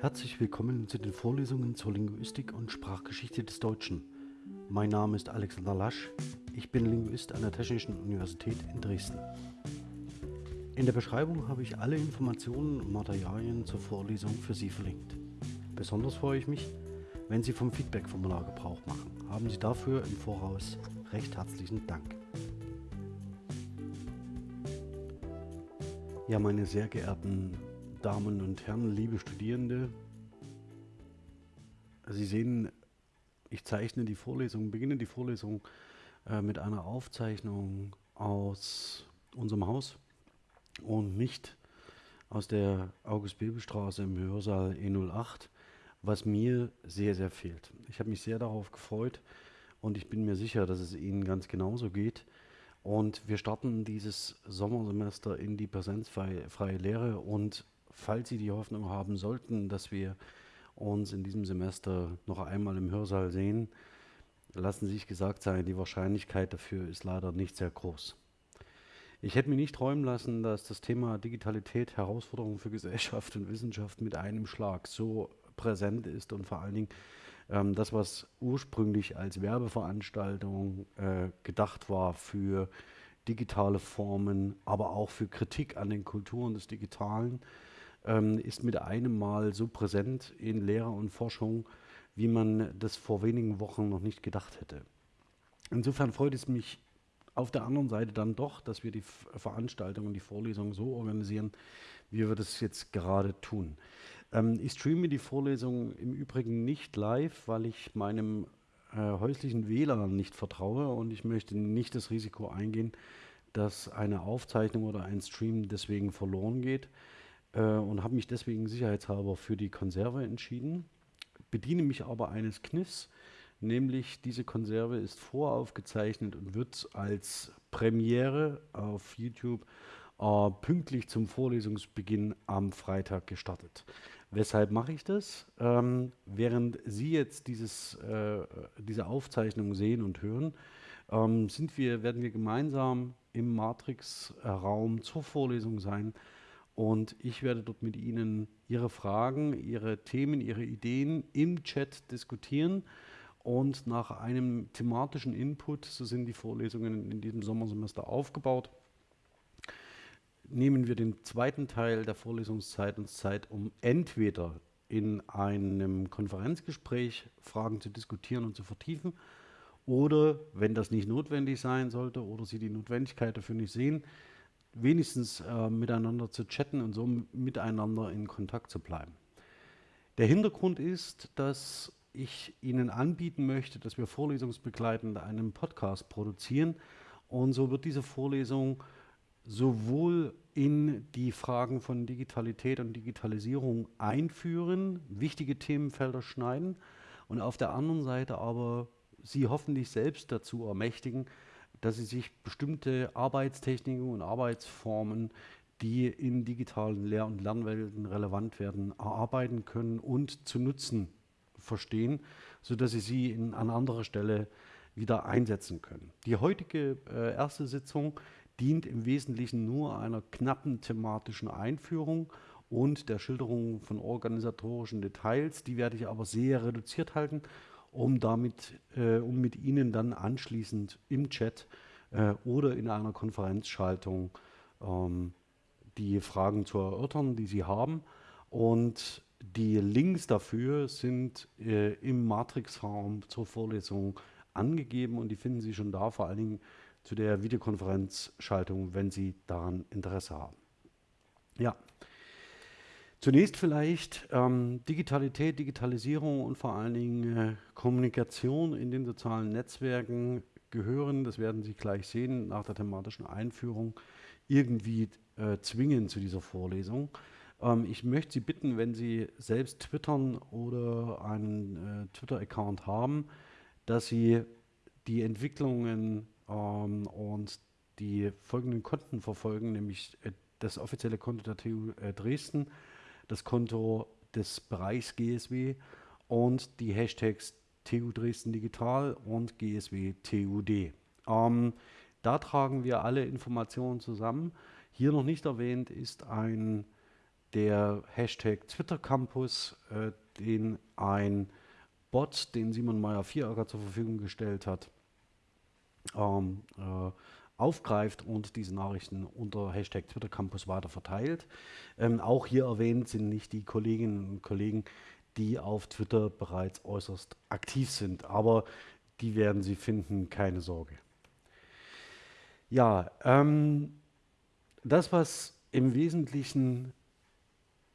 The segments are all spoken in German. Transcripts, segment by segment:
Herzlich willkommen zu den Vorlesungen zur Linguistik und Sprachgeschichte des Deutschen. Mein Name ist Alexander Lasch, ich bin Linguist an der Technischen Universität in Dresden. In der Beschreibung habe ich alle Informationen und Materialien zur Vorlesung für Sie verlinkt. Besonders freue ich mich, wenn Sie vom Feedback-Formular Gebrauch machen. Haben Sie dafür im Voraus recht herzlichen Dank. Ja, meine sehr geehrten Damen und Herren, liebe Studierende, Sie sehen, ich zeichne die Vorlesung, beginne die Vorlesung äh, mit einer Aufzeichnung aus unserem Haus und nicht aus der August-Bebel-Straße im Hörsaal E08, was mir sehr, sehr fehlt. Ich habe mich sehr darauf gefreut und ich bin mir sicher, dass es Ihnen ganz genauso geht. Und wir starten dieses Sommersemester in die präsenzfreie Lehre und falls Sie die Hoffnung haben sollten, dass wir uns in diesem Semester noch einmal im Hörsaal sehen, lassen Sie sich gesagt sein, die Wahrscheinlichkeit dafür ist leider nicht sehr groß. Ich hätte mir nicht träumen lassen, dass das Thema Digitalität, Herausforderungen für Gesellschaft und Wissenschaft mit einem Schlag so präsent ist und vor allen Dingen ähm, das, was ursprünglich als Werbeveranstaltung äh, gedacht war für digitale Formen, aber auch für Kritik an den Kulturen des Digitalen, ähm, ist mit einem Mal so präsent in Lehre und Forschung, wie man das vor wenigen Wochen noch nicht gedacht hätte. Insofern freut es mich auf der anderen Seite dann doch, dass wir die Veranstaltung und die Vorlesung so organisieren, wie wir das jetzt gerade tun. Ähm, ich streame die Vorlesung im Übrigen nicht live, weil ich meinem äh, häuslichen WLAN nicht vertraue und ich möchte nicht das Risiko eingehen, dass eine Aufzeichnung oder ein Stream deswegen verloren geht äh, und habe mich deswegen sicherheitshalber für die Konserve entschieden, bediene mich aber eines Kniffs, nämlich diese Konserve ist voraufgezeichnet und wird als Premiere auf YouTube äh, pünktlich zum Vorlesungsbeginn am Freitag gestartet. Weshalb mache ich das? Ähm, während Sie jetzt dieses, äh, diese Aufzeichnung sehen und hören, ähm, sind wir, werden wir gemeinsam im Matrix-Raum zur Vorlesung sein und ich werde dort mit Ihnen Ihre Fragen, Ihre Themen, Ihre Ideen im Chat diskutieren. Und nach einem thematischen Input, so sind die Vorlesungen in diesem Sommersemester aufgebaut, nehmen wir den zweiten Teil der Vorlesungszeit uns Zeit, um entweder in einem Konferenzgespräch Fragen zu diskutieren und zu vertiefen oder, wenn das nicht notwendig sein sollte oder Sie die Notwendigkeit dafür nicht sehen, wenigstens äh, miteinander zu chatten und so miteinander in Kontakt zu bleiben. Der Hintergrund ist, dass ich Ihnen anbieten möchte, dass wir vorlesungsbegleitend einen Podcast produzieren und so wird diese Vorlesung sowohl in die Fragen von Digitalität und Digitalisierung einführen, wichtige Themenfelder schneiden und auf der anderen Seite aber Sie hoffentlich selbst dazu ermächtigen, dass sie sich bestimmte Arbeitstechniken und Arbeitsformen, die in digitalen Lehr- und Lernwelten relevant werden, erarbeiten können und zu nutzen verstehen, sodass sie sie in, an anderer Stelle wieder einsetzen können. Die heutige äh, erste Sitzung dient im Wesentlichen nur einer knappen thematischen Einführung und der Schilderung von organisatorischen Details. Die werde ich aber sehr reduziert halten um damit, äh, um mit Ihnen dann anschließend im Chat äh, oder in einer Konferenzschaltung ähm, die Fragen zu erörtern, die Sie haben. Und die Links dafür sind äh, im Matrix-Raum zur Vorlesung angegeben und die finden Sie schon da, vor allen Dingen zu der Videokonferenzschaltung, wenn Sie daran Interesse haben. Ja. Zunächst vielleicht ähm, Digitalität, Digitalisierung und vor allen Dingen äh, Kommunikation in den sozialen Netzwerken gehören, das werden Sie gleich sehen nach der thematischen Einführung, irgendwie äh, zwingen zu dieser Vorlesung. Ähm, ich möchte Sie bitten, wenn Sie selbst twittern oder einen äh, Twitter-Account haben, dass Sie die Entwicklungen ähm, und die folgenden Konten verfolgen, nämlich äh, das offizielle Konto der TU äh, Dresden, Konto des Bereichs GSW und die Hashtags TU Dresden Digital und GSW TUD. Ähm, da tragen wir alle Informationen zusammen. Hier noch nicht erwähnt ist ein der Hashtag Twitter Campus, äh, den ein Bot, den Simon Meyer-Vieracker zur Verfügung gestellt hat, ähm, äh, aufgreift und diese Nachrichten unter Hashtag Twitter Campus weiter verteilt. Ähm, auch hier erwähnt sind nicht die Kolleginnen und Kollegen, die auf Twitter bereits äußerst aktiv sind, aber die werden Sie finden, keine Sorge. Ja, ähm, das, was im Wesentlichen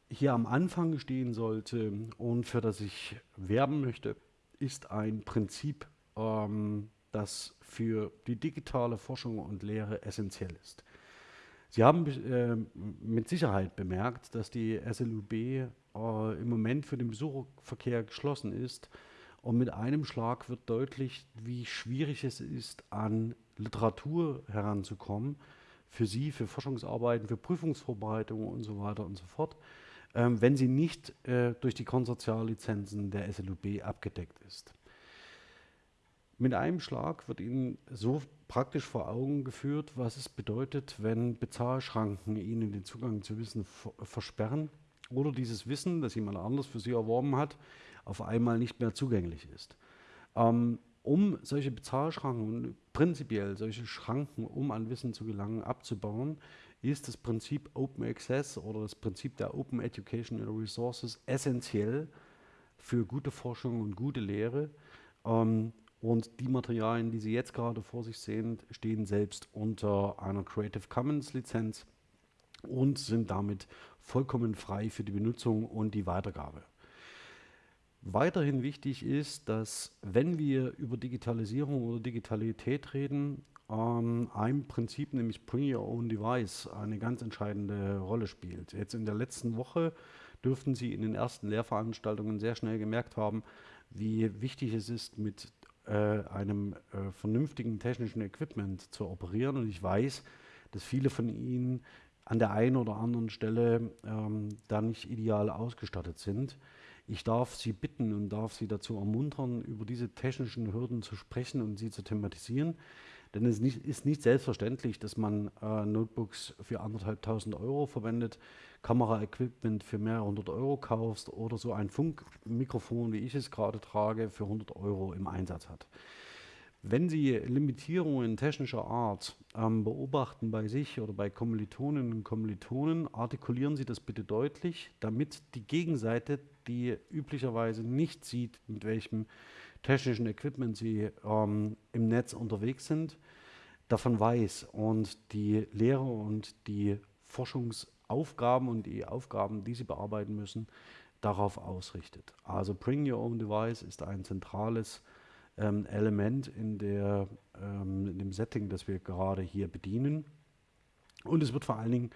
hier am Anfang stehen sollte und für das ich werben möchte, ist ein Prinzip, ähm, das für die digitale Forschung und Lehre essentiell ist. Sie haben äh, mit Sicherheit bemerkt, dass die SLUB äh, im Moment für den Besucherverkehr geschlossen ist. Und mit einem Schlag wird deutlich, wie schwierig es ist, an Literatur heranzukommen, für Sie, für Forschungsarbeiten, für Prüfungsvorbereitungen und so weiter und so fort, ähm, wenn sie nicht äh, durch die Konsortiallizenzen der SLUB abgedeckt ist. Mit einem Schlag wird Ihnen so praktisch vor Augen geführt, was es bedeutet, wenn Bezahlschranken Ihnen den Zugang zu Wissen versperren oder dieses Wissen, das jemand anders für Sie erworben hat, auf einmal nicht mehr zugänglich ist. Ähm, um solche Bezahlschranken prinzipiell solche Schranken, um an Wissen zu gelangen, abzubauen, ist das Prinzip Open Access oder das Prinzip der Open Educational Resources essentiell für gute Forschung und gute Lehre. Ähm, und die Materialien, die Sie jetzt gerade vor sich sehen, stehen selbst unter einer Creative Commons Lizenz und sind damit vollkommen frei für die Benutzung und die Weitergabe. Weiterhin wichtig ist, dass wenn wir über Digitalisierung oder Digitalität reden, ähm, ein Prinzip, nämlich Bring Your Own Device, eine ganz entscheidende Rolle spielt. Jetzt in der letzten Woche dürften Sie in den ersten Lehrveranstaltungen sehr schnell gemerkt haben, wie wichtig es ist, mit einem äh, vernünftigen technischen Equipment zu operieren. Und ich weiß, dass viele von Ihnen an der einen oder anderen Stelle ähm, da nicht ideal ausgestattet sind. Ich darf Sie bitten und darf Sie dazu ermuntern, über diese technischen Hürden zu sprechen und sie zu thematisieren. Denn es nicht, ist nicht selbstverständlich, dass man äh, Notebooks für anderthalbtausend Euro verwendet, Kameraequipment für mehrere hundert Euro kaufst oder so ein Funkmikrofon, wie ich es gerade trage, für 100 Euro im Einsatz hat. Wenn Sie Limitierungen technischer Art ähm, beobachten bei sich oder bei Kommilitoninnen und Kommilitonen, artikulieren Sie das bitte deutlich, damit die Gegenseite, die üblicherweise nicht sieht, mit welchem technischen Equipment Sie ähm, im Netz unterwegs sind, davon weiß und die Lehre und die Forschungsaufgaben und die Aufgaben, die Sie bearbeiten müssen, darauf ausrichtet. Also Bring Your Own Device ist ein zentrales ähm, Element in, der, ähm, in dem Setting, das wir gerade hier bedienen. Und es wird vor allen Dingen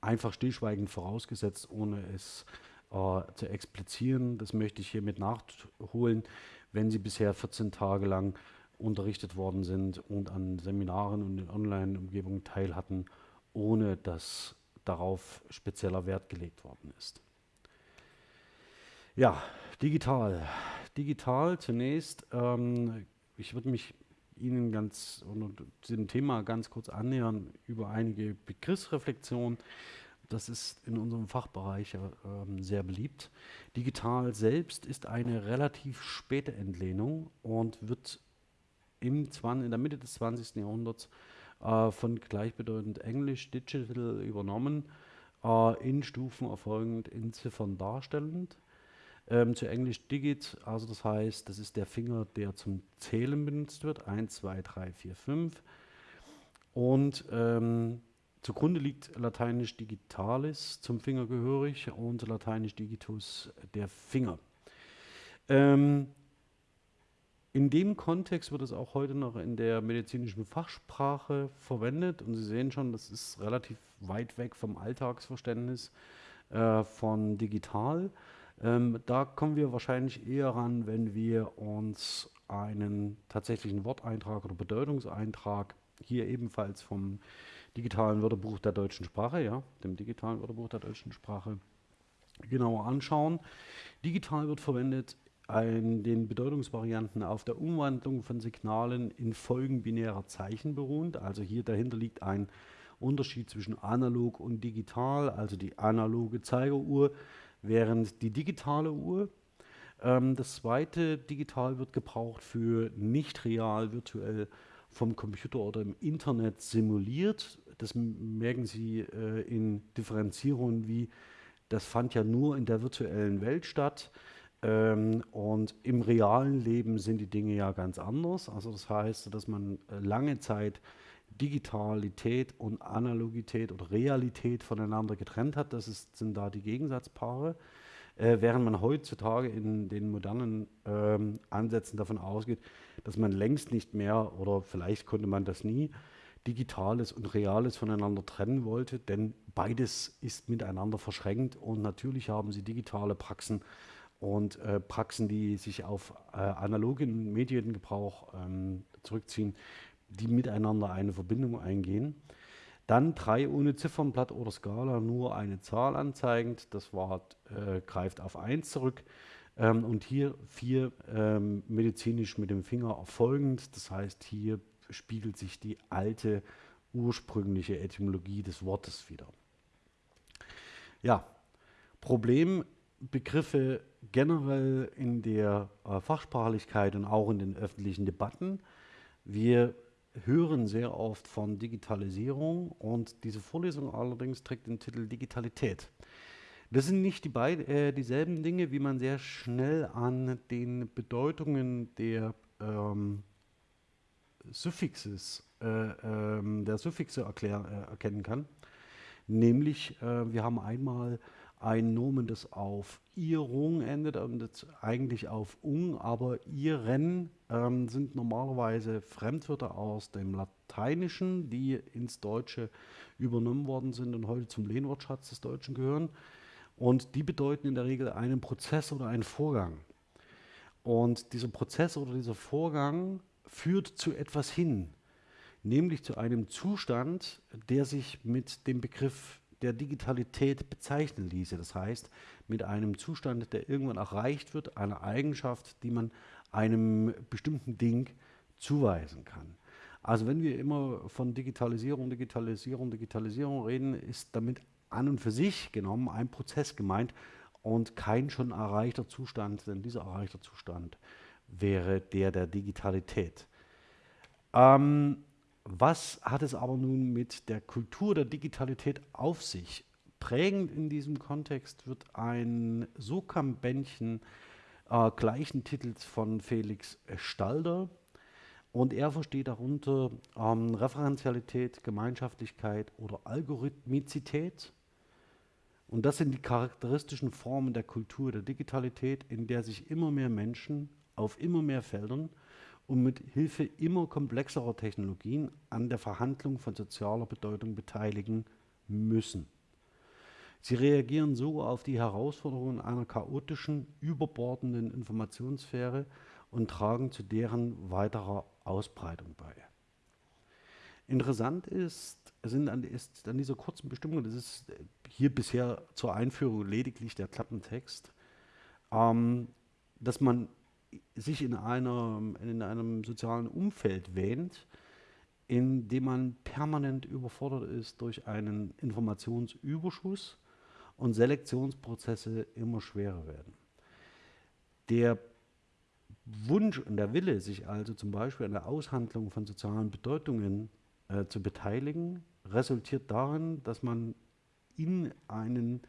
einfach stillschweigend vorausgesetzt, ohne es äh, zu explizieren. Das möchte ich hiermit nachholen, wenn Sie bisher 14 Tage lang unterrichtet worden sind und an Seminaren und in Online-Umgebungen teil hatten, ohne dass darauf spezieller Wert gelegt worden ist. Ja, digital digital zunächst. Ähm, ich würde mich Ihnen ganz und diesem Thema ganz kurz annähern über einige Begriffsreflexionen. Das ist in unserem Fachbereich äh, sehr beliebt. Digital selbst ist eine relativ späte Entlehnung und wird im in der Mitte des 20. Jahrhunderts äh, von gleichbedeutend Englisch Digital übernommen, äh, in Stufen erfolgend in Ziffern darstellend ähm, zu Englisch Digit, also das heißt, das ist der Finger, der zum Zählen benutzt wird. 1, 2, 3, 4, 5. Und ähm, zugrunde liegt Lateinisch Digitalis zum Finger gehörig und Lateinisch Digitus der Finger. Ähm, in dem Kontext wird es auch heute noch in der medizinischen Fachsprache verwendet und Sie sehen schon, das ist relativ weit weg vom Alltagsverständnis äh, von digital. Ähm, da kommen wir wahrscheinlich eher ran, wenn wir uns einen tatsächlichen Worteintrag oder Bedeutungseintrag hier ebenfalls vom digitalen Wörterbuch der deutschen Sprache, ja, dem digitalen Wörterbuch der deutschen Sprache genauer anschauen. Digital wird verwendet in den Bedeutungsvarianten auf der Umwandlung von Signalen in Folgen binärer Zeichen beruhend. Also hier dahinter liegt ein Unterschied zwischen analog und digital, also die analoge Zeigeruhr, während die digitale Uhr, ähm, das zweite digital wird gebraucht für nicht real, virtuell vom Computer oder im Internet simuliert. Das merken Sie äh, in Differenzierungen wie, das fand ja nur in der virtuellen Welt statt. Ähm, und im realen Leben sind die Dinge ja ganz anders. Also das heißt, dass man äh, lange Zeit Digitalität und Analogität oder Realität voneinander getrennt hat. Das ist, sind da die Gegensatzpaare. Äh, während man heutzutage in den modernen ähm, Ansätzen davon ausgeht, dass man längst nicht mehr oder vielleicht konnte man das nie, Digitales und Reales voneinander trennen wollte, denn beides ist miteinander verschränkt und natürlich haben sie digitale Praxen und äh, Praxen, die sich auf äh, analogen Mediengebrauch ähm, zurückziehen, die miteinander eine Verbindung eingehen. Dann drei ohne Ziffernblatt oder Skala, nur eine Zahl anzeigend. Das Wort äh, greift auf 1 zurück. Ähm, und hier vier ähm, medizinisch mit dem Finger erfolgend. Das heißt, hier spiegelt sich die alte ursprüngliche Etymologie des Wortes wieder. Ja, Problembegriffe generell in der äh, Fachsprachlichkeit und auch in den öffentlichen Debatten. Wir hören sehr oft von Digitalisierung und diese Vorlesung allerdings trägt den Titel Digitalität. Das sind nicht die beid, äh, dieselben Dinge, wie man sehr schnell an den Bedeutungen der ähm, Suffixes, äh, ähm, der Suffixe erklär, äh, erkennen kann. Nämlich, äh, wir haben einmal ein Nomen, das auf Irung endet und eigentlich auf ung, aber iren ähm, sind normalerweise Fremdwörter aus dem Lateinischen, die ins Deutsche übernommen worden sind und heute zum Lehnwortschatz des Deutschen gehören. Und die bedeuten in der Regel einen Prozess oder einen Vorgang. Und dieser Prozess oder dieser Vorgang führt zu etwas hin, nämlich zu einem Zustand, der sich mit dem Begriff der Digitalität bezeichnen ließe. Das heißt, mit einem Zustand, der irgendwann erreicht wird, einer Eigenschaft, die man einem bestimmten Ding zuweisen kann. Also wenn wir immer von Digitalisierung, Digitalisierung, Digitalisierung reden, ist damit an und für sich genommen ein Prozess gemeint und kein schon erreichter Zustand, denn dieser erreichte Zustand wäre der der Digitalität. Ähm, was hat es aber nun mit der Kultur der Digitalität auf sich? Prägend in diesem Kontext wird ein Sokam-Bändchen äh, gleichen Titels von Felix Stalder und er versteht darunter ähm, Referenzialität, Gemeinschaftlichkeit oder Algorithmizität. Und das sind die charakteristischen Formen der Kultur der Digitalität, in der sich immer mehr Menschen auf immer mehr Feldern und mit Hilfe immer komplexerer Technologien an der Verhandlung von sozialer Bedeutung beteiligen müssen. Sie reagieren so auf die Herausforderungen einer chaotischen, überbordenden Informationssphäre und tragen zu deren weiterer Ausbreitung bei. Interessant ist, sind an, ist an dieser kurzen Bestimmung, das ist hier bisher zur Einführung lediglich der Klappentext, ähm, dass man sich in, einer, in einem sozialen Umfeld wähnt, in dem man permanent überfordert ist durch einen Informationsüberschuss und Selektionsprozesse immer schwerer werden. Der Wunsch und der Wille, sich also zum Beispiel an der Aushandlung von sozialen Bedeutungen äh, zu beteiligen, resultiert darin, dass man in einen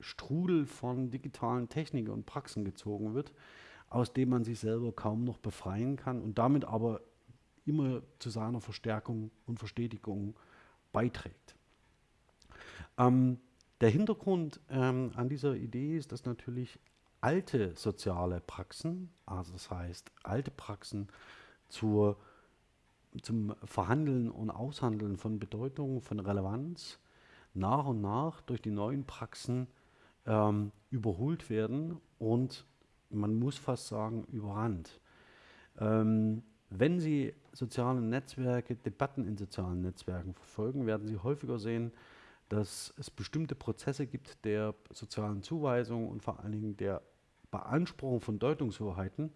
Strudel von digitalen Techniken und Praxen gezogen wird, aus dem man sich selber kaum noch befreien kann und damit aber immer zu seiner Verstärkung und Verstetigung beiträgt. Ähm, der Hintergrund ähm, an dieser Idee ist, dass natürlich alte soziale Praxen, also das heißt alte Praxen zur, zum Verhandeln und Aushandeln von Bedeutung, von Relevanz, nach und nach durch die neuen Praxen ähm, überholt werden und man muss fast sagen, überrannt. Ähm, wenn Sie soziale Netzwerke, Debatten in sozialen Netzwerken verfolgen, werden Sie häufiger sehen, dass es bestimmte Prozesse gibt der sozialen Zuweisung und vor allen Dingen der Beanspruchung von Deutungshoheiten,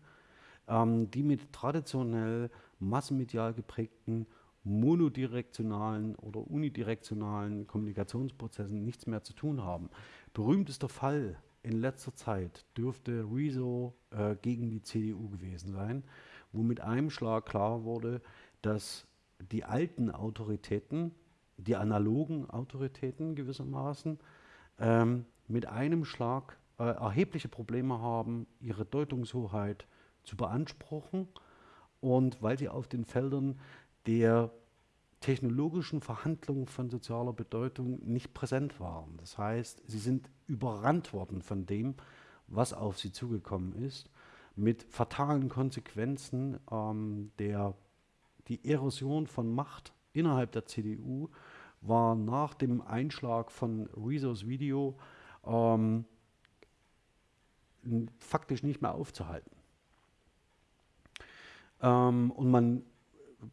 ähm, die mit traditionell massenmedial geprägten monodirektionalen oder unidirektionalen Kommunikationsprozessen nichts mehr zu tun haben. Berühmtester Fall in letzter Zeit dürfte Rezo äh, gegen die CDU gewesen sein, wo mit einem Schlag klar wurde, dass die alten Autoritäten, die analogen Autoritäten gewissermaßen, ähm, mit einem Schlag äh, erhebliche Probleme haben, ihre Deutungshoheit zu beanspruchen. Und weil sie auf den Feldern der technologischen Verhandlungen von sozialer Bedeutung nicht präsent waren. Das heißt, sie sind überrannt worden von dem, was auf sie zugekommen ist, mit fatalen Konsequenzen ähm, der die Erosion von Macht innerhalb der CDU war nach dem Einschlag von Rezos Video ähm, faktisch nicht mehr aufzuhalten. Ähm, und man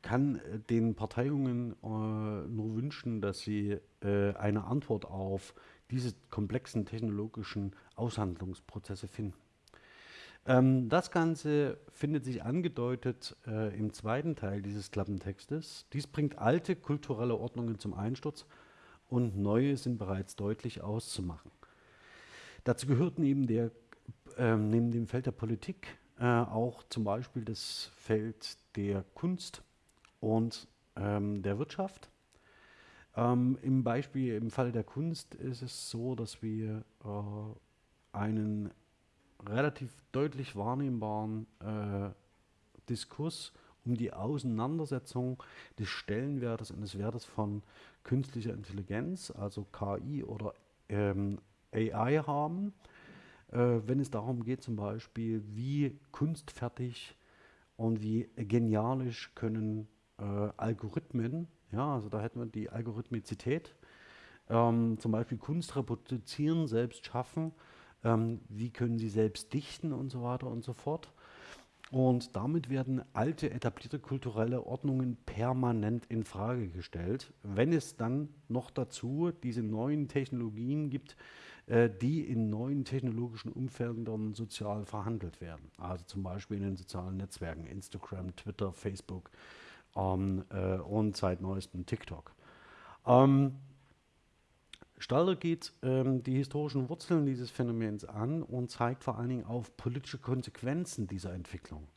kann den Parteiungen äh, nur wünschen, dass sie äh, eine Antwort auf diese komplexen technologischen Aushandlungsprozesse finden. Ähm, das Ganze findet sich angedeutet äh, im zweiten Teil dieses Klappentextes. Dies bringt alte kulturelle Ordnungen zum Einsturz und neue sind bereits deutlich auszumachen. Dazu gehört neben, der, äh, neben dem Feld der Politik äh, auch zum Beispiel das Feld der Kunst und ähm, der Wirtschaft. Ähm, Im Beispiel, im Falle der Kunst ist es so, dass wir äh, einen relativ deutlich wahrnehmbaren äh, Diskurs um die Auseinandersetzung des Stellenwertes und des Wertes von künstlicher Intelligenz, also KI oder ähm, AI haben äh, wenn es darum geht, zum Beispiel, wie kunstfertig und wie genialisch können äh, Algorithmen, ja, also da hätten wir die Algorithmizität, ähm, zum Beispiel Kunst reproduzieren, selbst schaffen, ähm, wie können sie selbst dichten und so weiter und so fort. Und damit werden alte, etablierte kulturelle Ordnungen permanent in Frage gestellt, wenn es dann noch dazu diese neuen Technologien gibt, äh, die in neuen technologischen Umfeldern sozial verhandelt werden. Also zum Beispiel in den sozialen Netzwerken, Instagram, Twitter, Facebook ähm, äh, und seit neuestem TikTok. Ähm, Stalder geht ähm, die historischen Wurzeln dieses Phänomens an und zeigt vor allen Dingen auf politische Konsequenzen dieser Entwicklung.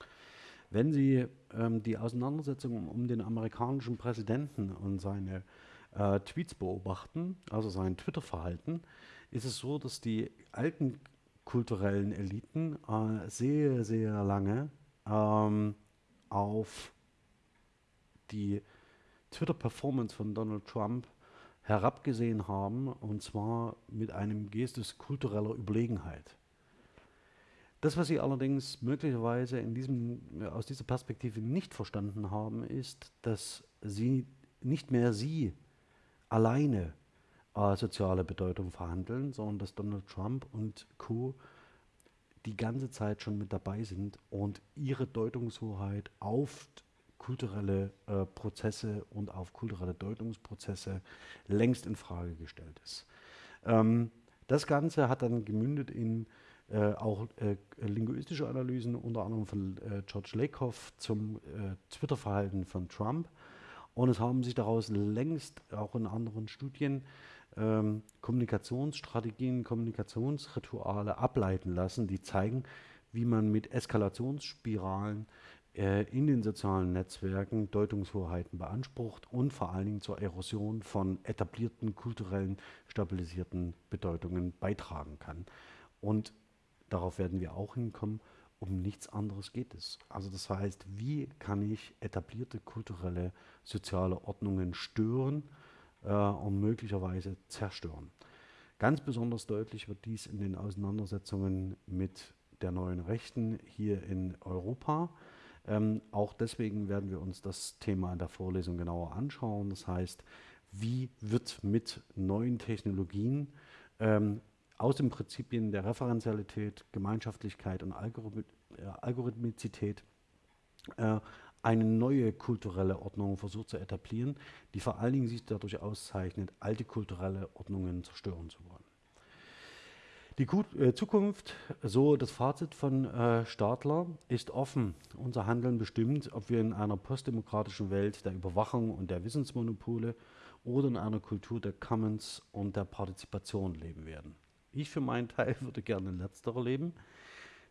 Wenn Sie ähm, die Auseinandersetzung um, um, den amerikanischen Präsidenten und seine äh, Tweets beobachten, also sein Twitter-Verhalten, ist es so, dass die alten kulturellen Eliten äh, sehr, sehr lange ähm, auf die Twitter-Performance von Donald Trump herabgesehen haben, und zwar mit einem Gestus kultureller Überlegenheit. Das, was sie allerdings möglicherweise in diesem, aus dieser Perspektive nicht verstanden haben, ist, dass sie nicht mehr sie alleine äh, soziale Bedeutung verhandeln, sondern dass Donald Trump und Co. die ganze Zeit schon mit dabei sind und ihre Deutungshoheit auf kulturelle äh, Prozesse und auf kulturelle Deutungsprozesse längst in Frage gestellt ist. Ähm, das Ganze hat dann gemündet in äh, auch äh, linguistische Analysen, unter anderem von äh, George Lakoff zum äh, Twitter-Verhalten von Trump. Und es haben sich daraus längst auch in anderen Studien ähm, Kommunikationsstrategien, Kommunikationsrituale ableiten lassen, die zeigen, wie man mit Eskalationsspiralen in den sozialen Netzwerken Deutungshoheiten beansprucht und vor allen Dingen zur Erosion von etablierten kulturellen stabilisierten Bedeutungen beitragen kann. Und darauf werden wir auch hinkommen, um nichts anderes geht es. Also das heißt, wie kann ich etablierte kulturelle soziale Ordnungen stören äh, und möglicherweise zerstören. Ganz besonders deutlich wird dies in den Auseinandersetzungen mit der neuen Rechten hier in Europa. Ähm, auch deswegen werden wir uns das Thema in der Vorlesung genauer anschauen. Das heißt, wie wird mit neuen Technologien ähm, aus den Prinzipien der Referenzialität, Gemeinschaftlichkeit und Algorith äh, Algorithmizität äh, eine neue kulturelle Ordnung versucht zu etablieren, die vor allen Dingen sich dadurch auszeichnet, alte kulturelle Ordnungen zerstören zu wollen. Die äh, Zukunft, so das Fazit von äh, Stadler, ist offen. Unser Handeln bestimmt, ob wir in einer postdemokratischen Welt der Überwachung und der Wissensmonopole oder in einer Kultur der Commons und der Partizipation leben werden. Ich für meinen Teil würde gerne in letzterer leben.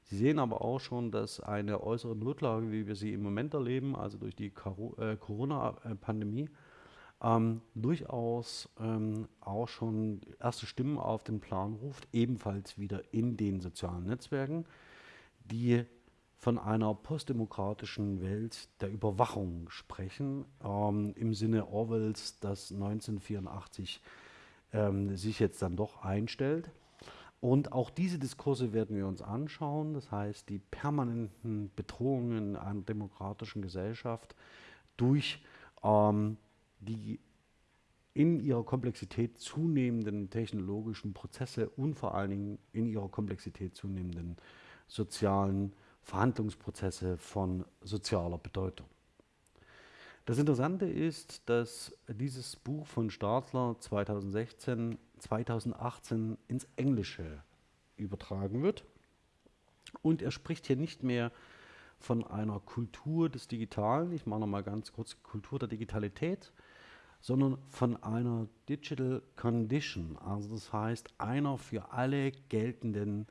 Sie sehen aber auch schon, dass eine äußere Notlage, wie wir sie im Moment erleben, also durch die äh, Corona-Pandemie, ähm, durchaus ähm, auch schon erste Stimmen auf den Plan ruft, ebenfalls wieder in den sozialen Netzwerken, die von einer postdemokratischen Welt der Überwachung sprechen, ähm, im Sinne Orwells, dass 1984 ähm, sich jetzt dann doch einstellt. Und auch diese Diskurse werden wir uns anschauen, das heißt die permanenten Bedrohungen einer demokratischen Gesellschaft durch ähm, die in ihrer Komplexität zunehmenden technologischen Prozesse und vor allen Dingen in ihrer Komplexität zunehmenden sozialen Verhandlungsprozesse von sozialer Bedeutung. Das Interessante ist, dass dieses Buch von Stadler 2016, 2018 ins Englische übertragen wird. Und er spricht hier nicht mehr von einer Kultur des Digitalen, ich mache nochmal ganz kurz Kultur der Digitalität, sondern von einer Digital Condition, also das heißt einer für alle geltenden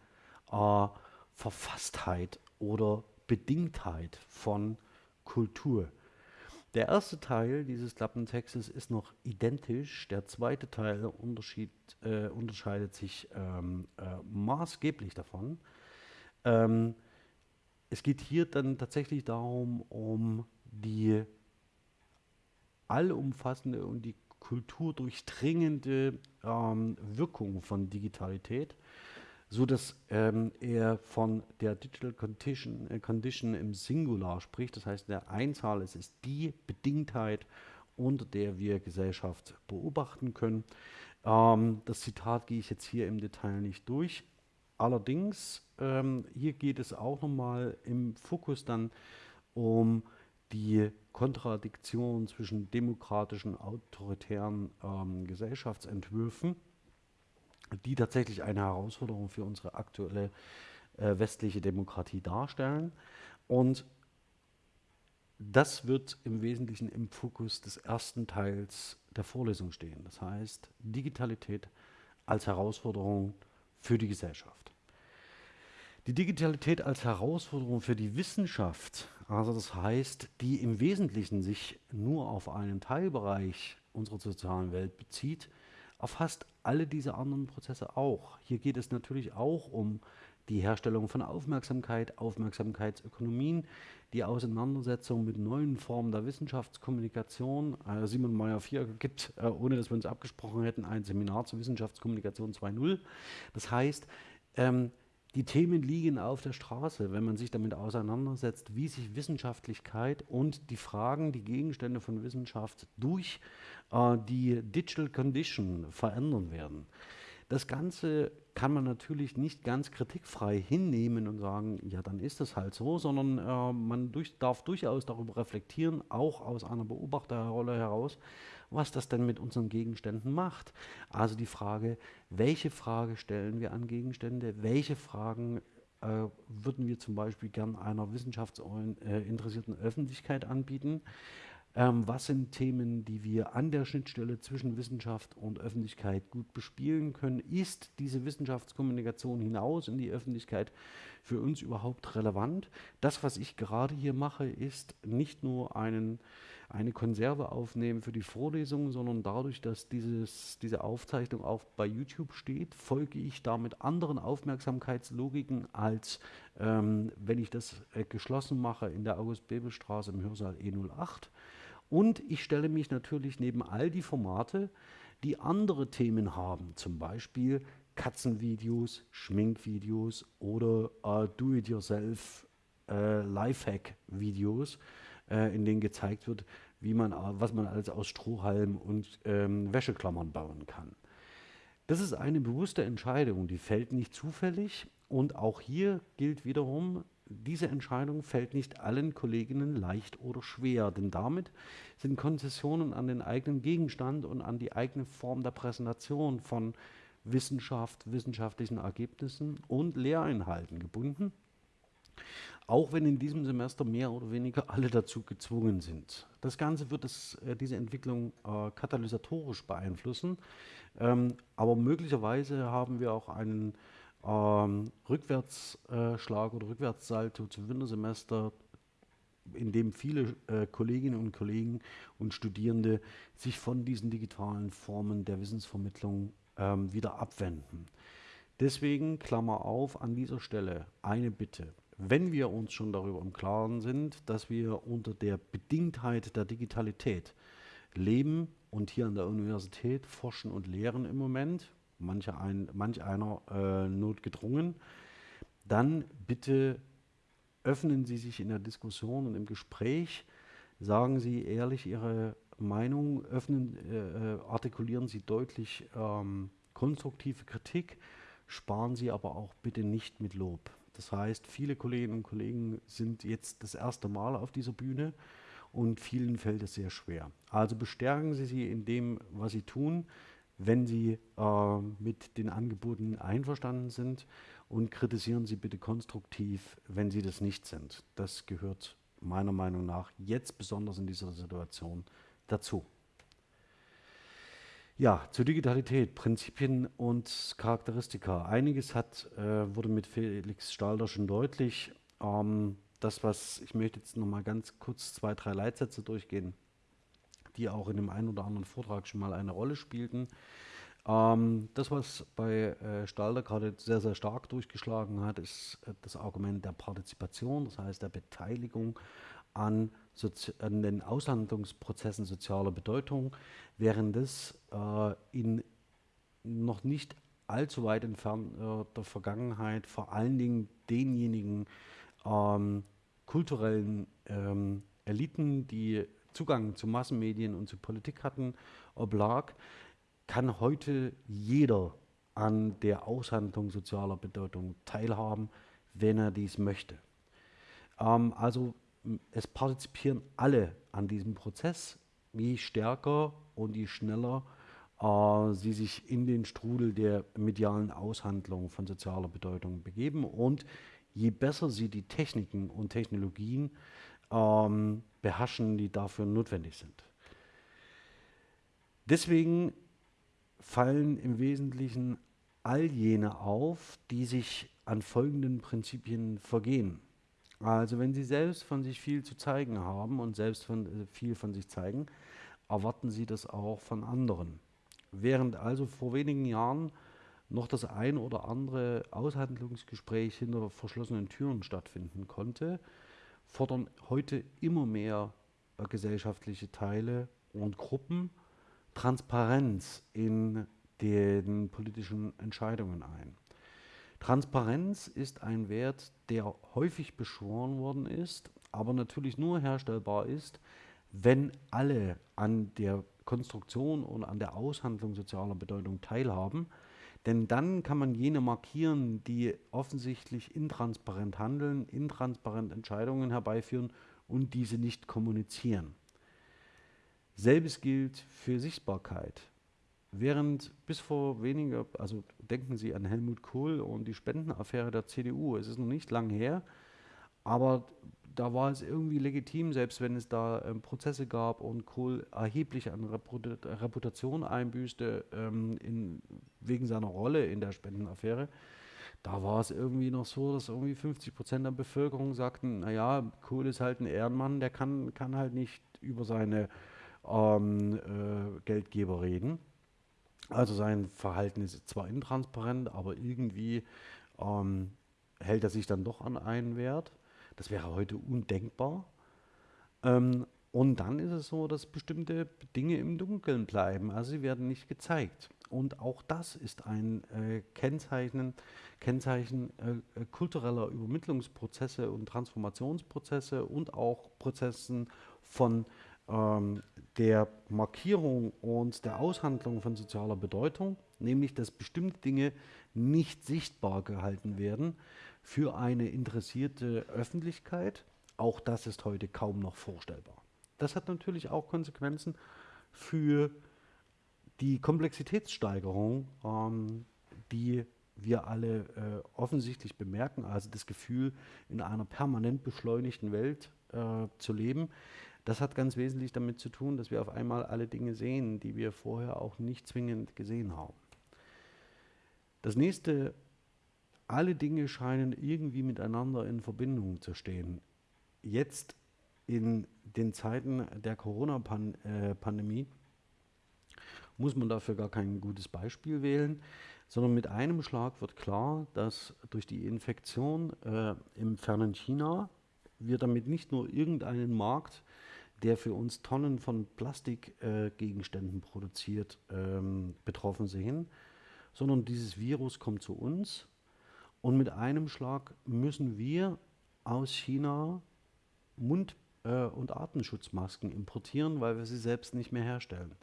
äh, Verfasstheit oder Bedingtheit von Kultur. Der erste Teil dieses Klappentextes ist noch identisch, der zweite Teil äh, unterscheidet sich ähm, äh, maßgeblich davon. Ähm, es geht hier dann tatsächlich darum, um die allumfassende und die kulturdurchdringende ähm, Wirkung von Digitalität, so dass ähm, er von der Digital Condition, äh, Condition im Singular spricht, das heißt der Einzahl, es ist die Bedingtheit, unter der wir Gesellschaft beobachten können. Ähm, das Zitat gehe ich jetzt hier im Detail nicht durch. Allerdings, ähm, hier geht es auch nochmal im Fokus dann um die Kontradiktion zwischen demokratischen, autoritären ähm, Gesellschaftsentwürfen, die tatsächlich eine Herausforderung für unsere aktuelle äh, westliche Demokratie darstellen. Und das wird im Wesentlichen im Fokus des ersten Teils der Vorlesung stehen. Das heißt, Digitalität als Herausforderung für die Gesellschaft. Die Digitalität als Herausforderung für die Wissenschaft, also das heißt, die im Wesentlichen sich nur auf einen Teilbereich unserer sozialen Welt bezieht, erfasst alle diese anderen Prozesse auch. Hier geht es natürlich auch um die Herstellung von Aufmerksamkeit, Aufmerksamkeitsökonomien, die Auseinandersetzung mit neuen Formen der Wissenschaftskommunikation. Äh, Simon Meyer-Vierker gibt, äh, ohne dass wir uns abgesprochen hätten, ein Seminar zur Wissenschaftskommunikation 2.0. Das heißt, ähm, die Themen liegen auf der Straße, wenn man sich damit auseinandersetzt, wie sich Wissenschaftlichkeit und die Fragen, die Gegenstände von Wissenschaft durch äh, die Digital Condition verändern werden. Das Ganze kann man natürlich nicht ganz kritikfrei hinnehmen und sagen, ja, dann ist es halt so, sondern äh, man durch, darf durchaus darüber reflektieren, auch aus einer Beobachterrolle heraus, was das denn mit unseren Gegenständen macht. Also die Frage, welche Frage stellen wir an Gegenstände, welche Fragen äh, würden wir zum Beispiel gern einer wissenschaftsinteressierten Öffentlichkeit anbieten. Ähm, was sind Themen, die wir an der Schnittstelle zwischen Wissenschaft und Öffentlichkeit gut bespielen können? Ist diese Wissenschaftskommunikation hinaus in die Öffentlichkeit für uns überhaupt relevant? Das, was ich gerade hier mache, ist nicht nur einen eine Konserve aufnehmen für die Vorlesung, sondern dadurch, dass dieses, diese Aufzeichnung auch bei YouTube steht, folge ich damit anderen Aufmerksamkeitslogiken, als ähm, wenn ich das äh, geschlossen mache in der August-Bebel-Straße im Hörsaal E08. Und ich stelle mich natürlich neben all die Formate, die andere Themen haben, zum Beispiel Katzenvideos, Schminkvideos oder äh, Do-it-yourself äh, Lifehack-Videos, äh, in denen gezeigt wird, wie man, was man alles aus Strohhalm und ähm, Wäscheklammern bauen kann. Das ist eine bewusste Entscheidung, die fällt nicht zufällig und auch hier gilt wiederum, diese Entscheidung fällt nicht allen Kolleginnen leicht oder schwer, denn damit sind Konzessionen an den eigenen Gegenstand und an die eigene Form der Präsentation von Wissenschaft, wissenschaftlichen Ergebnissen und Lehreinhalten gebunden. Auch wenn in diesem Semester mehr oder weniger alle dazu gezwungen sind. Das Ganze wird es, äh, diese Entwicklung äh, katalysatorisch beeinflussen. Ähm, aber möglicherweise haben wir auch einen ähm, Rückwärtsschlag oder Rückwärtssalto zum Wintersemester, in dem viele äh, Kolleginnen und Kollegen und Studierende sich von diesen digitalen Formen der Wissensvermittlung ähm, wieder abwenden. Deswegen, Klammer auf, an dieser Stelle eine Bitte. Wenn wir uns schon darüber im Klaren sind, dass wir unter der Bedingtheit der Digitalität leben und hier an der Universität forschen und lehren im Moment, manche ein, manch einer äh, notgedrungen, dann bitte öffnen Sie sich in der Diskussion und im Gespräch, sagen Sie ehrlich Ihre Meinung, öffnen, äh, äh artikulieren Sie deutlich ähm, konstruktive Kritik, sparen Sie aber auch bitte nicht mit Lob. Das heißt, viele Kolleginnen und Kollegen sind jetzt das erste Mal auf dieser Bühne und vielen fällt es sehr schwer. Also bestärken Sie sie in dem, was Sie tun, wenn Sie äh, mit den Angeboten einverstanden sind und kritisieren Sie bitte konstruktiv, wenn Sie das nicht sind. Das gehört meiner Meinung nach jetzt besonders in dieser Situation dazu. Ja, zur Digitalität, Prinzipien und Charakteristika. Einiges hat, äh, wurde mit Felix Stalder schon deutlich. Ähm, das, was ich möchte jetzt noch mal ganz kurz zwei, drei Leitsätze durchgehen, die auch in dem einen oder anderen Vortrag schon mal eine Rolle spielten. Ähm, das, was bei äh, Stalder gerade sehr, sehr stark durchgeschlagen hat, ist äh, das Argument der Partizipation, das heißt der Beteiligung an, an den Aushandlungsprozessen sozialer Bedeutung, während es äh, in noch nicht allzu weit entfernter äh, Vergangenheit vor allen Dingen denjenigen ähm, kulturellen ähm, Eliten, die Zugang zu Massenmedien und zu Politik hatten, oblag, kann heute jeder an der Aushandlung sozialer Bedeutung teilhaben, wenn er dies möchte. Ähm, also es partizipieren alle an diesem Prozess. Je stärker und je schneller äh, sie sich in den Strudel der medialen Aushandlung von sozialer Bedeutung begeben und je besser sie die Techniken und Technologien ähm, beherrschen, die dafür notwendig sind. Deswegen fallen im Wesentlichen all jene auf, die sich an folgenden Prinzipien vergehen. Also wenn Sie selbst von sich viel zu zeigen haben und selbst von, äh, viel von sich zeigen, erwarten Sie das auch von anderen. Während also vor wenigen Jahren noch das ein oder andere Aushandlungsgespräch hinter verschlossenen Türen stattfinden konnte, fordern heute immer mehr äh, gesellschaftliche Teile und Gruppen Transparenz in den politischen Entscheidungen ein. Transparenz ist ein Wert, der häufig beschworen worden ist, aber natürlich nur herstellbar ist, wenn alle an der Konstruktion und an der Aushandlung sozialer Bedeutung teilhaben. Denn dann kann man jene markieren, die offensichtlich intransparent handeln, intransparent Entscheidungen herbeiführen und diese nicht kommunizieren. Selbes gilt für Sichtbarkeit. Während bis vor weniger, also denken Sie an Helmut Kohl und die Spendenaffäre der CDU, es ist noch nicht lang her, aber da war es irgendwie legitim, selbst wenn es da ähm, Prozesse gab und Kohl erheblich an Reputation einbüßte ähm, in, wegen seiner Rolle in der Spendenaffäre. Da war es irgendwie noch so, dass irgendwie 50 Prozent der Bevölkerung sagten, naja, Kohl ist halt ein Ehrenmann, der kann, kann halt nicht über seine ähm, äh, Geldgeber reden. Also sein Verhalten ist zwar intransparent, aber irgendwie ähm, hält er sich dann doch an einen Wert. Das wäre heute undenkbar. Ähm, und dann ist es so, dass bestimmte Dinge im Dunkeln bleiben. Also sie werden nicht gezeigt. Und auch das ist ein äh, Kennzeichen, Kennzeichen äh, kultureller Übermittlungsprozesse und Transformationsprozesse und auch Prozessen von ähm, der Markierung und der Aushandlung von sozialer Bedeutung, nämlich dass bestimmte Dinge nicht sichtbar gehalten werden für eine interessierte Öffentlichkeit. Auch das ist heute kaum noch vorstellbar. Das hat natürlich auch Konsequenzen für die Komplexitätssteigerung ähm, die wir alle äh, offensichtlich bemerken, also das Gefühl, in einer permanent beschleunigten Welt äh, zu leben. Das hat ganz wesentlich damit zu tun, dass wir auf einmal alle Dinge sehen, die wir vorher auch nicht zwingend gesehen haben. Das nächste, alle Dinge scheinen irgendwie miteinander in Verbindung zu stehen. Jetzt in den Zeiten der Corona-Pandemie äh, muss man dafür gar kein gutes Beispiel wählen sondern mit einem Schlag wird klar, dass durch die Infektion äh, im fernen China wir damit nicht nur irgendeinen Markt, der für uns Tonnen von Plastikgegenständen äh, produziert, ähm, betroffen sehen, sondern dieses Virus kommt zu uns und mit einem Schlag müssen wir aus China Mund- äh, und Atemschutzmasken importieren, weil wir sie selbst nicht mehr herstellen.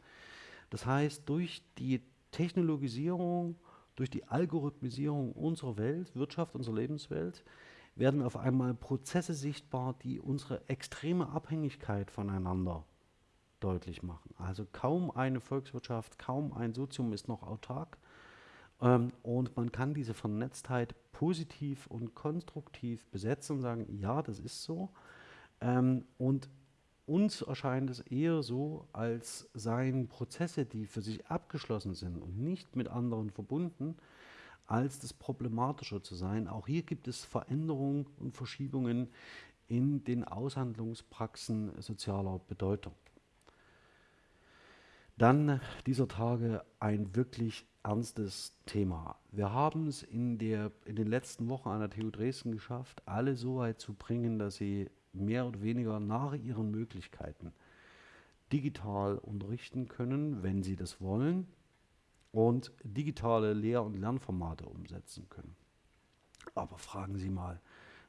Das heißt, durch die Technologisierung durch die Algorithmisierung unserer Welt, Wirtschaft, unserer Lebenswelt, werden auf einmal Prozesse sichtbar, die unsere extreme Abhängigkeit voneinander deutlich machen. Also kaum eine Volkswirtschaft, kaum ein Sozium ist noch autark. Ähm, und man kann diese Vernetztheit positiv und konstruktiv besetzen und sagen, ja, das ist so. Ähm, und uns erscheint es eher so, als seien Prozesse, die für sich abgeschlossen sind und nicht mit anderen verbunden, als das problematischer zu sein. Auch hier gibt es Veränderungen und Verschiebungen in den Aushandlungspraxen sozialer Bedeutung. Dann dieser Tage ein wirklich ernstes Thema. Wir haben es in, der, in den letzten Wochen an der TU Dresden geschafft, alle so weit zu bringen, dass sie mehr oder weniger nach ihren Möglichkeiten digital unterrichten können, wenn sie das wollen, und digitale Lehr- und Lernformate umsetzen können. Aber fragen Sie mal,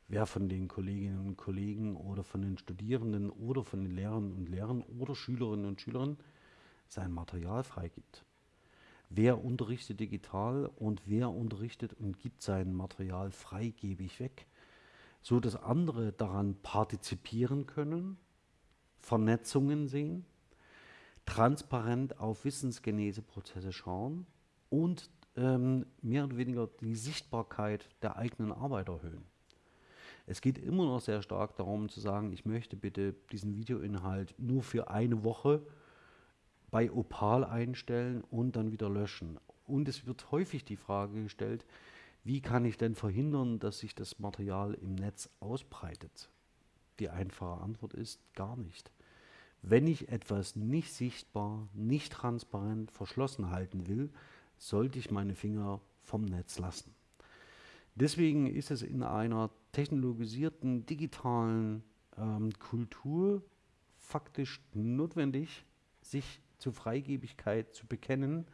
wer von den Kolleginnen und Kollegen oder von den Studierenden oder von den Lehrern und Lehrern oder Schülerinnen und Schülern sein Material freigibt. Wer unterrichtet digital und wer unterrichtet und gibt sein Material freigebig weg so dass andere daran partizipieren können, Vernetzungen sehen, transparent auf Wissensgeneseprozesse schauen und ähm, mehr oder weniger die Sichtbarkeit der eigenen Arbeit erhöhen. Es geht immer noch sehr stark darum zu sagen, ich möchte bitte diesen Videoinhalt nur für eine Woche bei Opal einstellen und dann wieder löschen. Und es wird häufig die Frage gestellt, wie kann ich denn verhindern, dass sich das Material im Netz ausbreitet? Die einfache Antwort ist gar nicht. Wenn ich etwas nicht sichtbar, nicht transparent, verschlossen halten will, sollte ich meine Finger vom Netz lassen. Deswegen ist es in einer technologisierten, digitalen ähm, Kultur faktisch notwendig, sich zur Freigebigkeit zu bekennen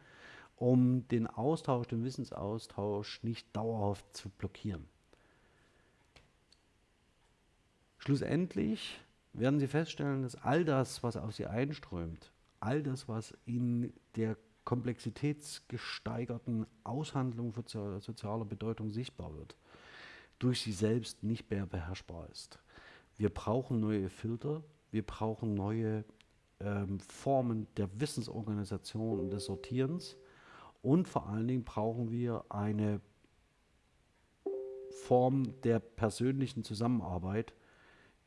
um den Austausch, den Wissensaustausch nicht dauerhaft zu blockieren. Schlussendlich werden Sie feststellen, dass all das, was auf Sie einströmt, all das, was in der komplexitätsgesteigerten Aushandlung sozialer Bedeutung sichtbar wird, durch Sie selbst nicht mehr beherrschbar ist. Wir brauchen neue Filter, wir brauchen neue ähm, Formen der Wissensorganisation und des Sortierens und vor allen Dingen brauchen wir eine Form der persönlichen Zusammenarbeit,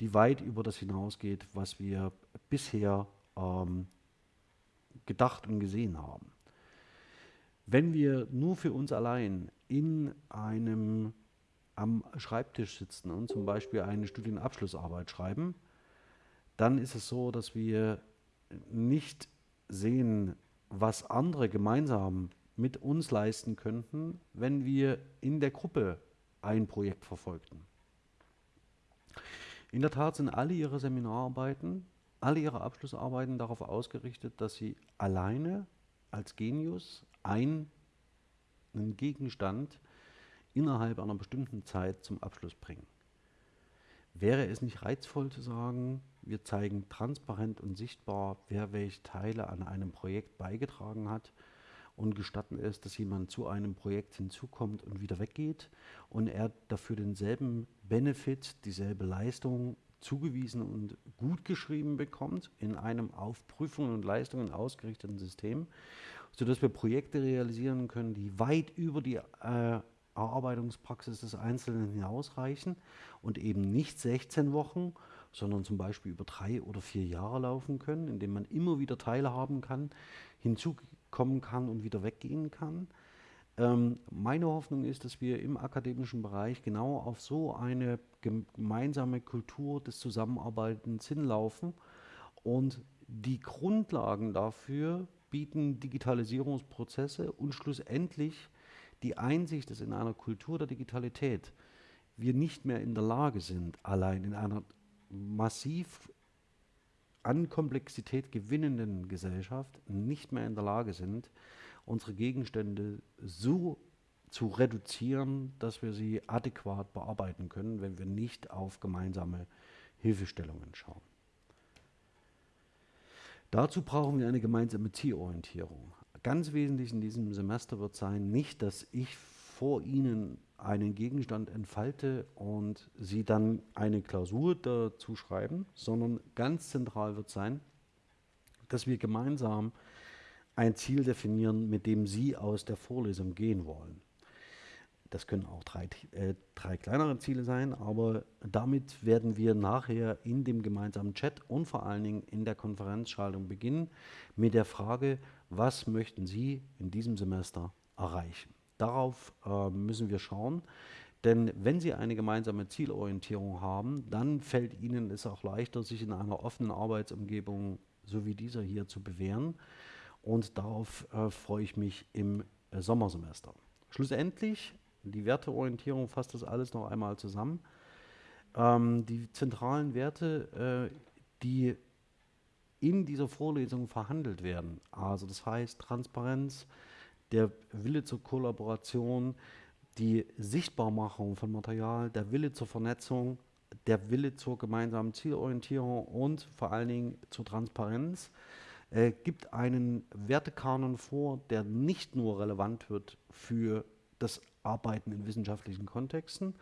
die weit über das hinausgeht, was wir bisher ähm, gedacht und gesehen haben. Wenn wir nur für uns allein in einem am Schreibtisch sitzen und zum Beispiel eine Studienabschlussarbeit schreiben, dann ist es so, dass wir nicht sehen, was andere gemeinsam mit uns leisten könnten, wenn wir in der Gruppe ein Projekt verfolgten. In der Tat sind alle ihre Seminararbeiten, alle ihre Abschlussarbeiten darauf ausgerichtet, dass sie alleine als Genius einen Gegenstand innerhalb einer bestimmten Zeit zum Abschluss bringen. Wäre es nicht reizvoll zu sagen, wir zeigen transparent und sichtbar, wer welche Teile an einem Projekt beigetragen hat und gestatten es, dass jemand zu einem Projekt hinzukommt und wieder weggeht. Und er dafür denselben Benefit, dieselbe Leistung zugewiesen und gut geschrieben bekommt in einem auf Prüfungen und Leistungen ausgerichteten System, sodass wir Projekte realisieren können, die weit über die äh, Erarbeitungspraxis des Einzelnen hinausreichen und eben nicht 16 Wochen, sondern zum Beispiel über drei oder vier Jahre laufen können, indem man immer wieder teilhaben kann, hinzukommen kann und wieder weggehen kann. Ähm, meine Hoffnung ist, dass wir im akademischen Bereich genau auf so eine gemeinsame Kultur des Zusammenarbeitens hinlaufen und die Grundlagen dafür bieten Digitalisierungsprozesse und schlussendlich die Einsicht, dass in einer Kultur der Digitalität wir nicht mehr in der Lage sind, allein in einer massiv an Komplexität gewinnenden Gesellschaft nicht mehr in der Lage sind, unsere Gegenstände so zu reduzieren, dass wir sie adäquat bearbeiten können, wenn wir nicht auf gemeinsame Hilfestellungen schauen. Dazu brauchen wir eine gemeinsame Zielorientierung. Ganz wesentlich in diesem Semester wird sein, nicht, dass ich vor Ihnen einen Gegenstand entfalte und Sie dann eine Klausur dazu schreiben, sondern ganz zentral wird sein, dass wir gemeinsam ein Ziel definieren, mit dem Sie aus der Vorlesung gehen wollen. Das können auch drei, äh, drei kleinere Ziele sein, aber damit werden wir nachher in dem gemeinsamen Chat und vor allen Dingen in der Konferenzschaltung beginnen mit der Frage, was möchten Sie in diesem Semester erreichen? Darauf äh, müssen wir schauen, denn wenn Sie eine gemeinsame Zielorientierung haben, dann fällt Ihnen es auch leichter, sich in einer offenen Arbeitsumgebung so wie dieser hier zu bewähren. Und darauf äh, freue ich mich im äh, Sommersemester. Schlussendlich die Werteorientierung fasst das alles noch einmal zusammen. Ähm, die zentralen Werte, äh, die in dieser Vorlesung verhandelt werden, also das heißt Transparenz, der Wille zur Kollaboration, die Sichtbarmachung von Material, der Wille zur Vernetzung, der Wille zur gemeinsamen Zielorientierung und vor allen Dingen zur Transparenz, äh, gibt einen Wertekanon vor, der nicht nur relevant wird für das Arbeiten in wissenschaftlichen Kontexten,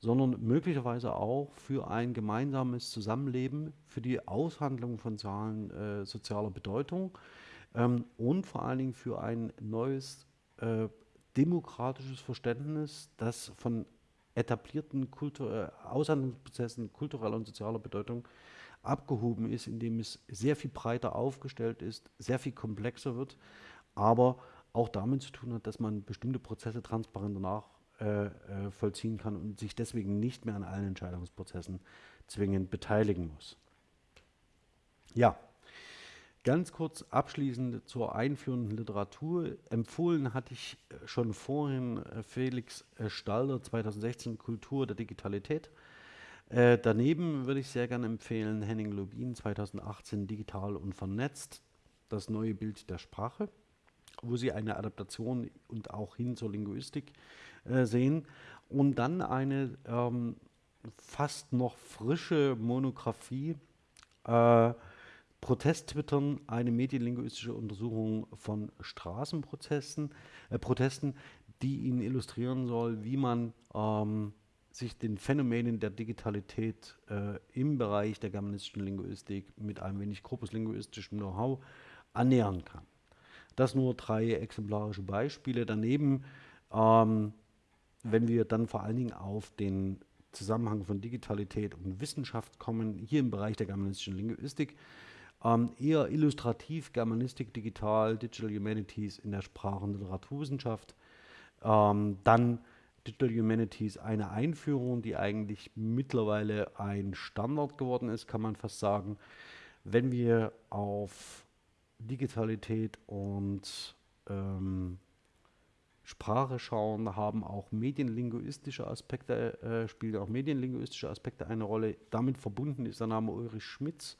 sondern möglicherweise auch für ein gemeinsames Zusammenleben, für die Aushandlung von Zahlen äh, sozialer Bedeutung ähm, und vor allen Dingen für ein neues äh, demokratisches Verständnis, das von etablierten Kultur äh, Aushandlungsprozessen kultureller und sozialer Bedeutung abgehoben ist, indem es sehr viel breiter aufgestellt ist, sehr viel komplexer wird, aber auch damit zu tun hat, dass man bestimmte Prozesse transparenter nachvollziehen äh, äh kann und sich deswegen nicht mehr an allen Entscheidungsprozessen zwingend beteiligen muss. Ja, ganz kurz abschließend zur einführenden Literatur. Empfohlen hatte ich äh, schon vorhin äh, Felix Stalder 2016 Kultur der Digitalität. Äh, daneben würde ich sehr gerne empfehlen Henning Lubin 2018 Digital und vernetzt, das neue Bild der Sprache wo sie eine Adaptation und auch hin zur Linguistik äh, sehen. Und dann eine ähm, fast noch frische Monographie, äh, Protesttwittern, eine medienlinguistische Untersuchung von Straßenprotesten, äh, Protesten, die Ihnen illustrieren soll, wie man ähm, sich den Phänomenen der Digitalität äh, im Bereich der germanistischen Linguistik mit ein wenig korpuslinguistischem Know-how annähern kann. Das nur drei exemplarische Beispiele. Daneben, ähm, wenn wir dann vor allen Dingen auf den Zusammenhang von Digitalität und Wissenschaft kommen, hier im Bereich der germanistischen Linguistik, ähm, eher illustrativ Germanistik, Digital, Digital Humanities in der Sprach- und Literaturwissenschaft. Ähm, dann Digital Humanities eine Einführung, die eigentlich mittlerweile ein Standard geworden ist, kann man fast sagen. Wenn wir auf Digitalität und ähm, Sprache schauen, haben auch medienlinguistische Aspekte, äh, spielen auch medienlinguistische Aspekte eine Rolle. Damit verbunden ist der Name Ulrich Schmitz,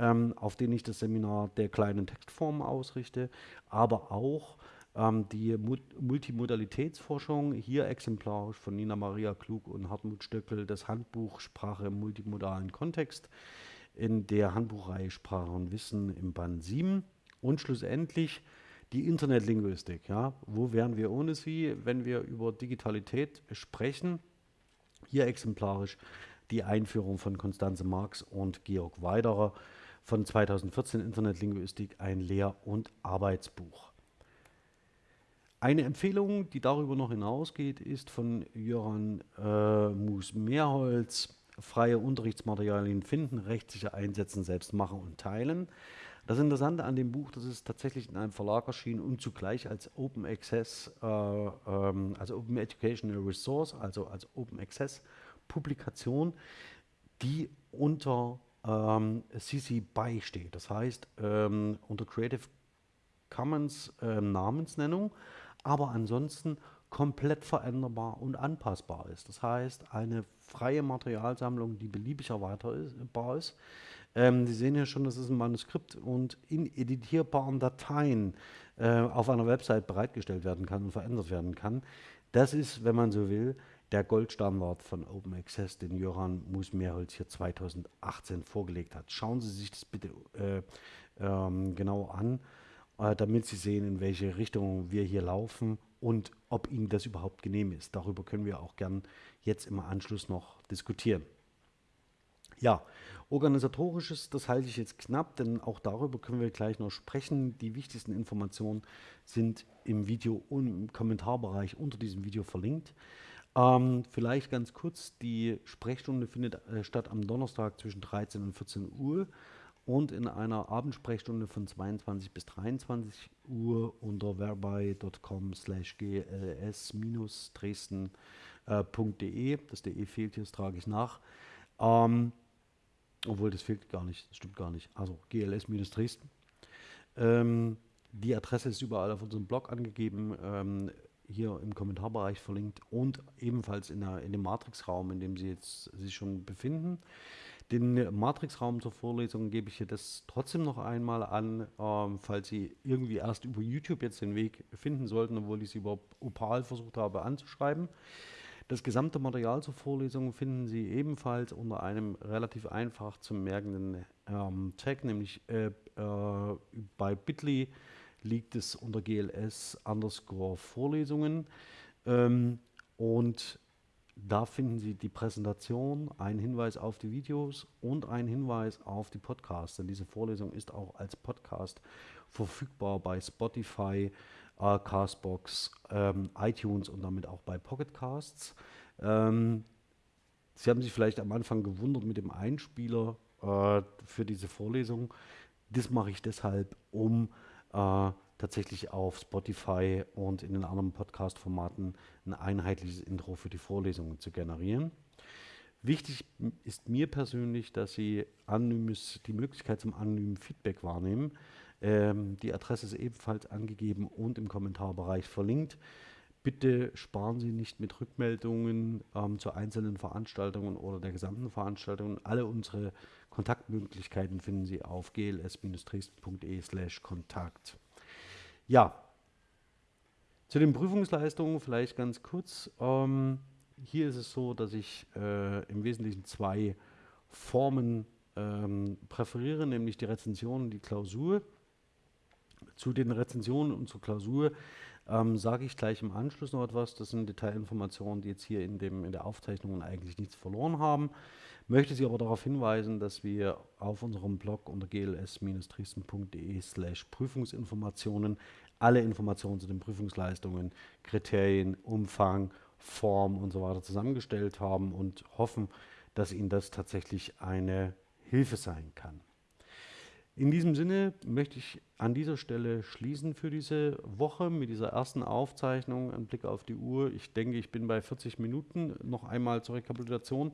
ähm, auf den ich das Seminar der kleinen Textformen ausrichte, aber auch ähm, die Mut Multimodalitätsforschung, hier exemplarisch von Nina Maria Klug und Hartmut Stöckel, das Handbuch Sprache im multimodalen Kontext in der Handbuchreihe Sprache und Wissen im Band 7 und schlussendlich die Internetlinguistik. Ja? Wo wären wir ohne sie, wenn wir über Digitalität sprechen? Hier exemplarisch die Einführung von Konstanze Marx und Georg Weiderer von 2014 Internetlinguistik, ein Lehr- und Arbeitsbuch. Eine Empfehlung, die darüber noch hinausgeht, ist von Jöran äh, Mus-Mehrholz, freie Unterrichtsmaterialien finden, rechtssicher einsetzen, selbst machen und teilen. Das Interessante an dem Buch, das ist tatsächlich in einem Verlag erschienen und zugleich als Open Access, äh, ähm, also Open Educational Resource, also als Open Access Publikation, die unter ähm, CC BY steht. Das heißt, ähm, unter Creative Commons äh, Namensnennung, aber ansonsten komplett veränderbar und anpassbar ist. Das heißt, eine freie Materialsammlung, die beliebig erweiterbar ist. Ähm, Sie sehen ja schon, das ist ein Manuskript und in editierbaren Dateien äh, auf einer Website bereitgestellt werden kann und verändert werden kann. Das ist, wenn man so will, der Goldstandard von Open Access, den Johann Musmeerholz hier 2018 vorgelegt hat. Schauen Sie sich das bitte äh, ähm, genau an, äh, damit Sie sehen, in welche Richtung wir hier laufen und ob Ihnen das überhaupt genehm ist. Darüber können wir auch gern jetzt im Anschluss noch diskutieren. Ja, organisatorisches, das halte ich jetzt knapp, denn auch darüber können wir gleich noch sprechen. Die wichtigsten Informationen sind im Video und im Kommentarbereich unter diesem Video verlinkt. Ähm, vielleicht ganz kurz, die Sprechstunde findet äh, statt am Donnerstag zwischen 13 und 14 Uhr und in einer Abendsprechstunde von 22 bis 23 Uhr unter verbei.com slash gls-dresden.de. Das DE fehlt hier, das trage ich nach. Ähm, obwohl das fehlt gar nicht, das stimmt gar nicht. Also gls-dresden. Ähm, die Adresse ist überall auf unserem Blog angegeben, ähm, hier im Kommentarbereich verlinkt und ebenfalls in, der, in dem Matrix-Raum, in dem Sie jetzt sich schon befinden. Den Matrix-Raum zur Vorlesung gebe ich hier das trotzdem noch einmal an, ähm, falls Sie irgendwie erst über YouTube jetzt den Weg finden sollten, obwohl ich Sie über Opal versucht habe anzuschreiben. Das gesamte Material zur Vorlesung finden Sie ebenfalls unter einem relativ einfach zu merkenden ähm, Tag, nämlich äh, äh, bei Bitly liegt es unter GLS underscore Vorlesungen. Ähm, und da finden Sie die Präsentation, einen Hinweis auf die Videos und einen Hinweis auf die Podcasts. Denn diese Vorlesung ist auch als Podcast verfügbar bei Spotify, äh, Castbox, ähm, iTunes und damit auch bei Pocketcasts. Ähm, Sie haben sich vielleicht am Anfang gewundert mit dem Einspieler äh, für diese Vorlesung. Das mache ich deshalb, um äh, tatsächlich auf Spotify und in den anderen Podcast-Formaten ein einheitliches Intro für die Vorlesungen zu generieren. Wichtig ist mir persönlich, dass Sie anonymes, die Möglichkeit zum anonymen Feedback wahrnehmen. Ähm, die Adresse ist ebenfalls angegeben und im Kommentarbereich verlinkt. Bitte sparen Sie nicht mit Rückmeldungen ähm, zu einzelnen Veranstaltungen oder der gesamten Veranstaltung. Alle unsere Kontaktmöglichkeiten finden Sie auf gls-dresden.de/kontakt. Ja, zu den Prüfungsleistungen vielleicht ganz kurz. Ähm, hier ist es so, dass ich äh, im Wesentlichen zwei Formen ähm, präferiere, nämlich die Rezension und die Klausur. Zu den Rezensionen und zur Klausur ähm, sage ich gleich im Anschluss noch etwas. Das sind Detailinformationen, die jetzt hier in, dem, in der Aufzeichnung eigentlich nichts verloren haben. Möchte Sie aber darauf hinweisen, dass wir auf unserem Blog unter gls-dresden.de slash Prüfungsinformationen alle Informationen zu den Prüfungsleistungen, Kriterien, Umfang, Form und so weiter zusammengestellt haben und hoffen, dass Ihnen das tatsächlich eine Hilfe sein kann. In diesem Sinne möchte ich an dieser Stelle schließen für diese Woche mit dieser ersten Aufzeichnung. Ein Blick auf die Uhr. Ich denke, ich bin bei 40 Minuten. Noch einmal zur Rekapitulation.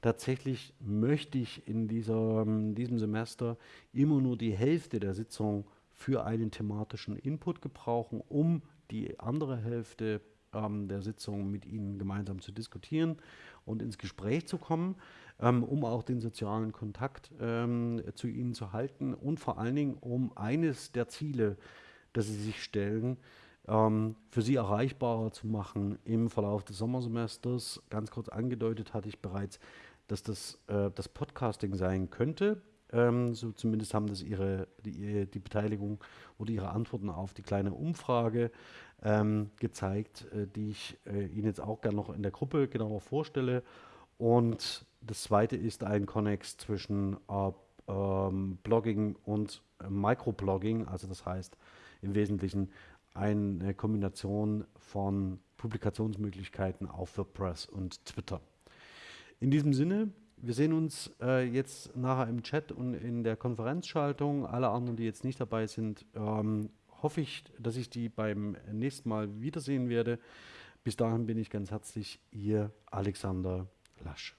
Tatsächlich möchte ich in dieser, in diesem Semester immer nur die Hälfte der Sitzung für einen thematischen Input gebrauchen, um die andere Hälfte ähm, der Sitzung mit Ihnen gemeinsam zu diskutieren und ins Gespräch zu kommen, ähm, um auch den sozialen Kontakt ähm, zu Ihnen zu halten und vor allen Dingen um eines der Ziele, das Sie sich stellen, ähm, für Sie erreichbarer zu machen im Verlauf des Sommersemesters. Ganz kurz angedeutet hatte ich bereits, dass das äh, das Podcasting sein könnte. Ähm, so zumindest haben das ihre, die, die, Beteiligung oder ihre Antworten auf die kleine Umfrage ähm, gezeigt, äh, die ich äh, Ihnen jetzt auch gerne noch in der Gruppe genauer vorstelle. Und das zweite ist ein Connex zwischen äh, ähm, Blogging und äh, Microblogging, also das heißt im Wesentlichen eine Kombination von Publikationsmöglichkeiten auf WordPress und Twitter. In diesem Sinne, wir sehen uns äh, jetzt nachher im Chat und in der Konferenzschaltung. Alle anderen, die jetzt nicht dabei sind, ähm, hoffe ich, dass ich die beim nächsten Mal wiedersehen werde. Bis dahin bin ich ganz herzlich Ihr Alexander Lasch.